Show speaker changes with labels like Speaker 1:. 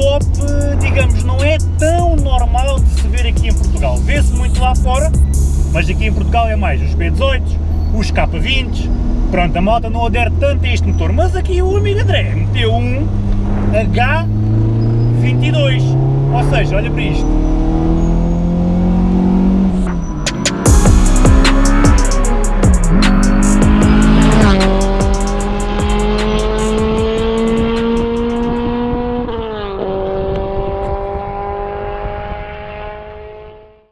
Speaker 1: Top, digamos, não é tão normal de se ver aqui em Portugal. Vê-se muito lá fora, mas aqui em Portugal é mais os P18, os K20, pronto, a moto não adere tanto a este motor, mas aqui o amigo André meteu um H22, ou seja, olha para isto,